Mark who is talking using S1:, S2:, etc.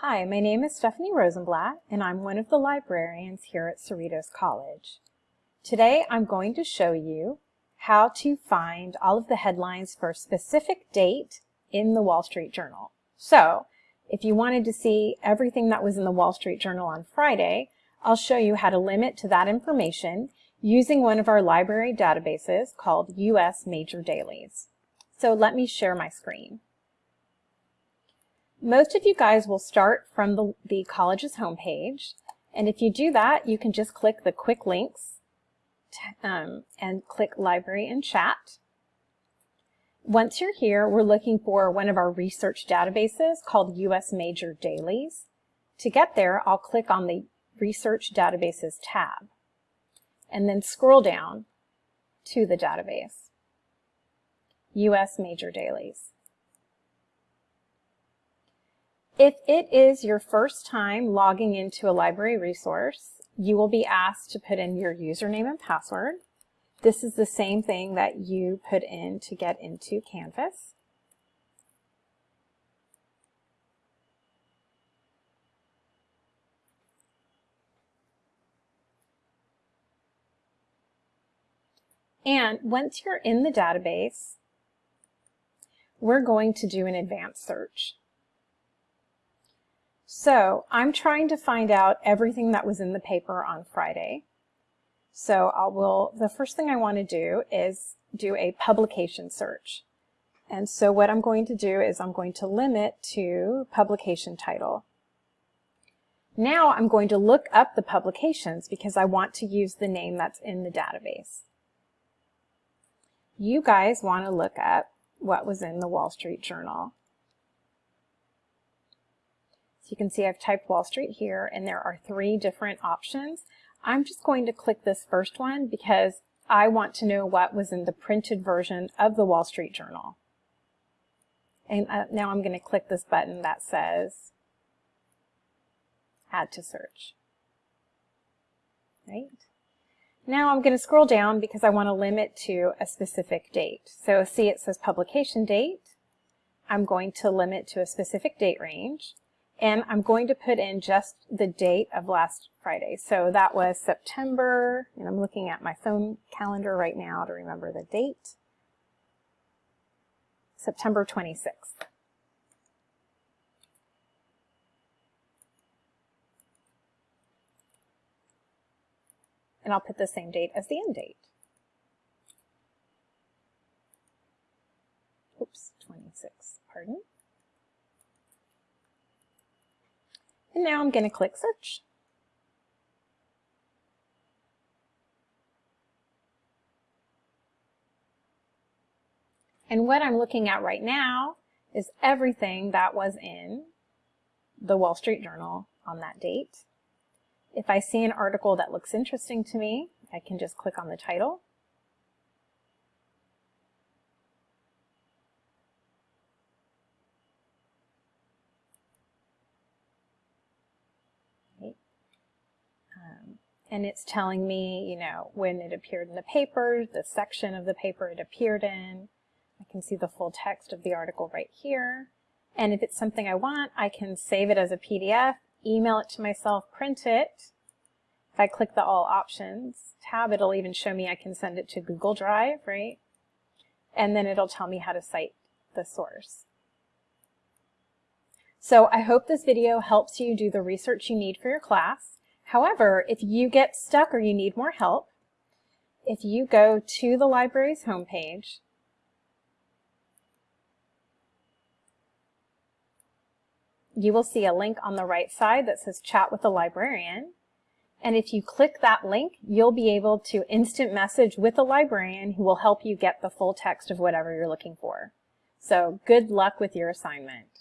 S1: Hi, my name is Stephanie Rosenblatt, and I'm one of the librarians here at Cerritos College. Today I'm going to show you how to find all of the headlines for a specific date in the Wall Street Journal. So, if you wanted to see everything that was in the Wall Street Journal on Friday, I'll show you how to limit to that information using one of our library databases called US Major Dailies. So let me share my screen. Most of you guys will start from the, the college's homepage, and if you do that, you can just click the quick links um, and click library and chat. Once you're here, we're looking for one of our research databases called US Major Dailies. To get there, I'll click on the Research Databases tab and then scroll down to the database, US Major Dailies. If it is your first time logging into a library resource, you will be asked to put in your username and password. This is the same thing that you put in to get into Canvas. And once you're in the database, we're going to do an advanced search. So I'm trying to find out everything that was in the paper on Friday. So I will, the first thing I want to do is do a publication search. And so what I'm going to do is I'm going to limit to publication title. Now I'm going to look up the publications because I want to use the name that's in the database. You guys want to look up what was in the Wall Street Journal. So you can see I've typed Wall Street here and there are three different options. I'm just going to click this first one because I want to know what was in the printed version of the Wall Street Journal. And uh, now I'm going to click this button that says Add to Search. Right? Now I'm going to scroll down because I want to limit to a specific date. So see it says publication date. I'm going to limit to a specific date range. And I'm going to put in just the date of last Friday. So that was September, and I'm looking at my phone calendar right now to remember the date. September 26th. And I'll put the same date as the end date. Oops, 26, pardon. And now I'm going to click search. And what I'm looking at right now is everything that was in the Wall Street Journal on that date. If I see an article that looks interesting to me, I can just click on the title and it's telling me, you know, when it appeared in the paper, the section of the paper it appeared in. I can see the full text of the article right here. And if it's something I want, I can save it as a PDF, email it to myself, print it. If I click the All Options tab, it'll even show me I can send it to Google Drive, right? And then it'll tell me how to cite the source. So I hope this video helps you do the research you need for your class. However, if you get stuck or you need more help, if you go to the library's homepage, you will see a link on the right side that says chat with a librarian. And if you click that link, you'll be able to instant message with a librarian who will help you get the full text of whatever you're looking for. So good luck with your assignment.